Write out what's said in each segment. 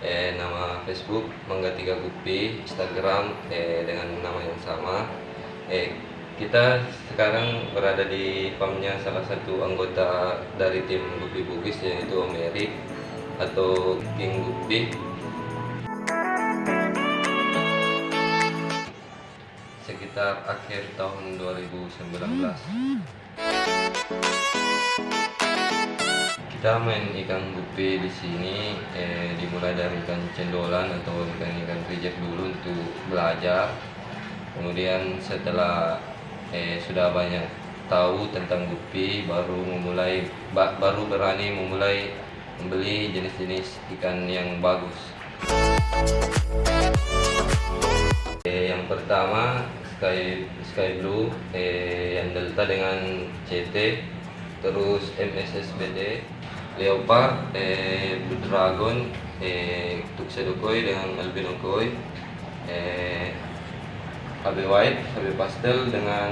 eh, nama Facebook Mangga Tiga Gupi, Instagram eh, dengan nama yang sama. Eh, kita sekarang berada di farmnya salah satu anggota dari tim Gupi Bugis yaitu Om atau King Gupi. Sekitar akhir tahun 2019. Kita main ikan gupi di sini eh, dimulai dari ikan cendolan atau ikan-ikan reject dulu untuk belajar. Kemudian setelah eh, sudah banyak tahu tentang gupi, baru memulai ba- baru berani memulai membeli jenis-jenis ikan yang bagus. Eh, yang pertama Sky Sky Blue eh, yang Delta dengan CT, terus MSSBD, Leopard, eh, Blue Dragon, eh, Tuxedo Koi dengan Albino Koi, eh, White, AB Pastel dengan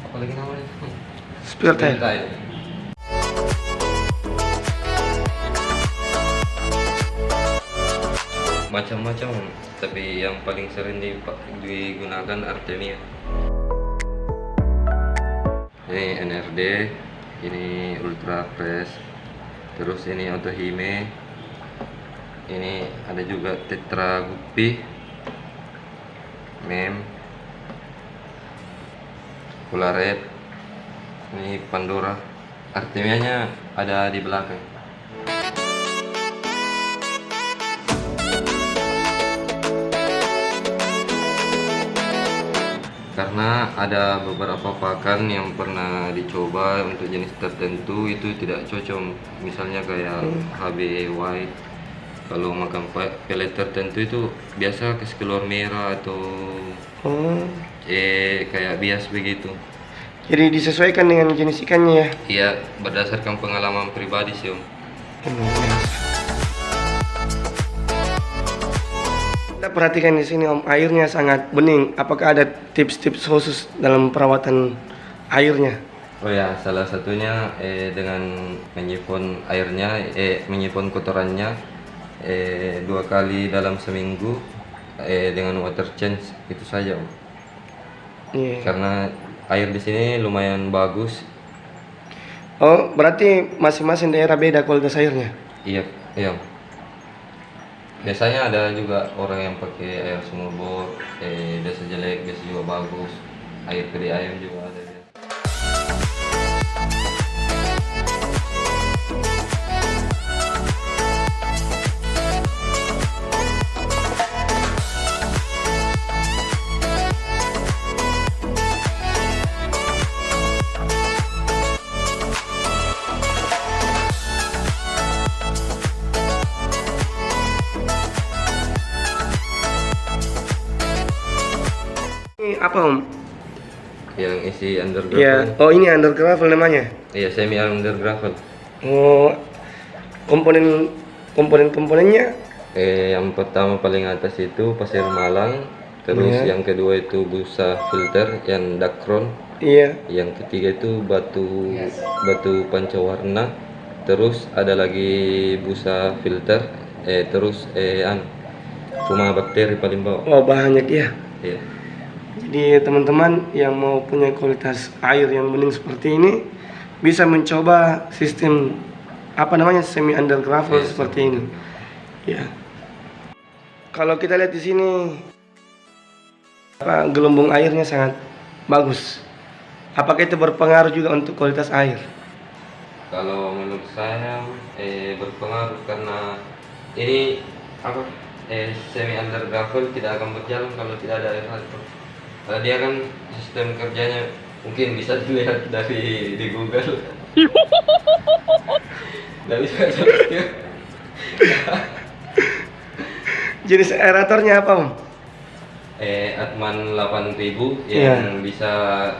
apa lagi namanya? Spear tail. Macam-macam, tapi yang paling sering digunakan Artemia. Ini NRD, ini Ultra Press, terus ini Otohime, ini ada juga Tetra Guppy, Mem, Polaret, ini Pandora. Artemianya ada di belakang. Karena ada beberapa pakan yang pernah dicoba untuk jenis tertentu itu tidak cocok. Misalnya kayak HB white. Kalau makan pelet tertentu itu biasa kasih keluar merah atau Oh, eh kayak bias begitu. jadi disesuaikan dengan jenis ikannya ya. Iya, berdasarkan pengalaman pribadi sih om. Oh, Kita perhatikan di sini Om, airnya sangat bening. Apakah ada tips-tips khusus dalam perawatan airnya? Oh ya, salah satunya eh, dengan menyipon airnya, eh, menyipon kotorannya eh, dua kali dalam seminggu eh, dengan water change itu saja om. Iya. Karena air di sini lumayan bagus. Oh, berarti masing-masing daerah beda kualitas airnya. Iya, iya. Biasanya ada juga orang yang pakai air sumur bor, eh, biasa jelek, biasa juga bagus. Air keri ayam juga ada. Apa Om? Yang isi underground. Ya, oh ini undergravel namanya. Iya, semi underground. Oh, komponen komponen komponennya Eh, yang pertama paling atas itu pasir malang, terus Iya. yang kedua itu busa filter yang dakron, iya. yang ketiga itu batu batu pancawarna, terus ada lagi busa filter, eh terus eh an cuma bakteri paling bawah. Oh, banyak ya. Iya. Jadi teman-teman yang mau punya kualitas air yang bening seperti ini bisa mencoba sistem apa namanya semi undergravel Iya, seperti ini. Ya. Kalau kita lihat di sini apa, gelembung airnya sangat bagus. Apakah itu berpengaruh juga untuk kualitas air? Kalau menurut saya eh, berpengaruh karena ini apa eh, semi undergravel tidak akan berjalan kalau tidak ada air. Karena dia kan sistem kerjanya mungkin bisa dilihat dari di Google. Tidak bisa. Jenis aeratornya apa, Om? Eh, Atman 8000 Iya. yang bisa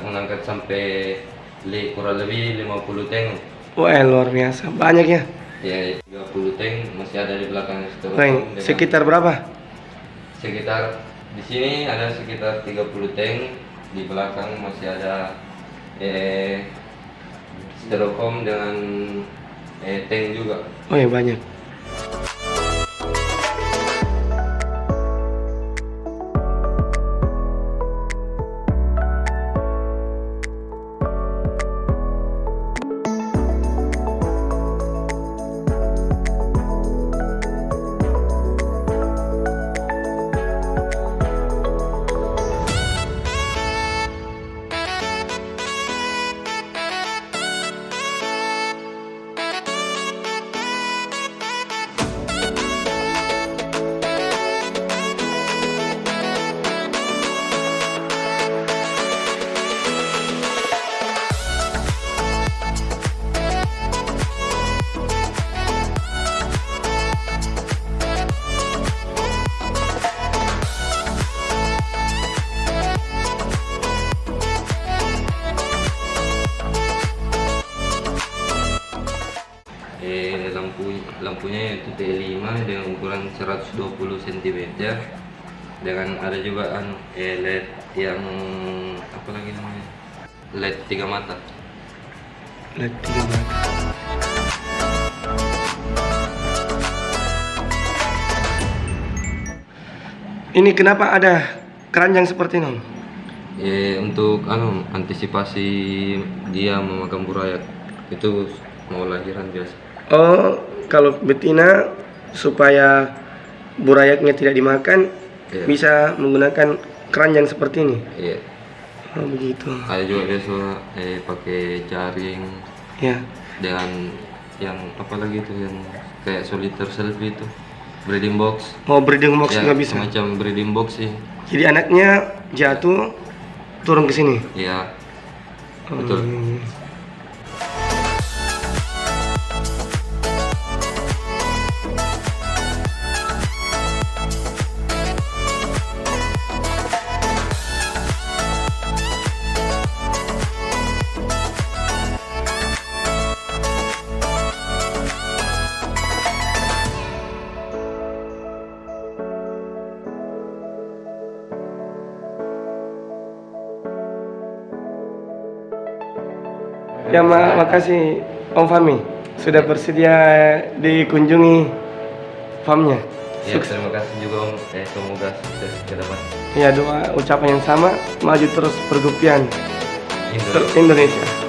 mengangkat sampai li, kurang lebih 50 tank. Wah, luar biasa. Banyak ya. Ya, 30 tank masih ada di belakang dengan- sekitar berapa? sekitar di sini ada sekitar 30 tank di belakang masih ada eh styrofoam dengan eh tank juga Oh ya banyak. Itu T5 dengan ukuran 120 cm dengan ada juga anu eh, LED yang apa lagi namanya? LED tiga mata. LED tiga mata. Ini kenapa ada keranjang seperti ini? Eh, untuk anu antisipasi dia memakan burayak itu mau lahiran biasa Oh, kalau betina supaya burayaknya tidak dimakan Iya. bisa menggunakan keranjang seperti ini. iya Oh, begitu. ada juga biasa eh, pakai jaring Ya. dengan yang apa lagi itu yang kayak solitaire selfie itu breeding box Mau breeding box ya, nggak bisa. semacam breeding box sih Jadi anaknya jatuh turun ke sini. ya betul Hmm. Ya, ma makasih Om Fami sudah bersedia dikunjungi farmnya. ya terima kasih juga om. Eh, semoga sukses ke depan. Ya doa ucapan yang sama maju terus pergupian Indonesia. Indonesia.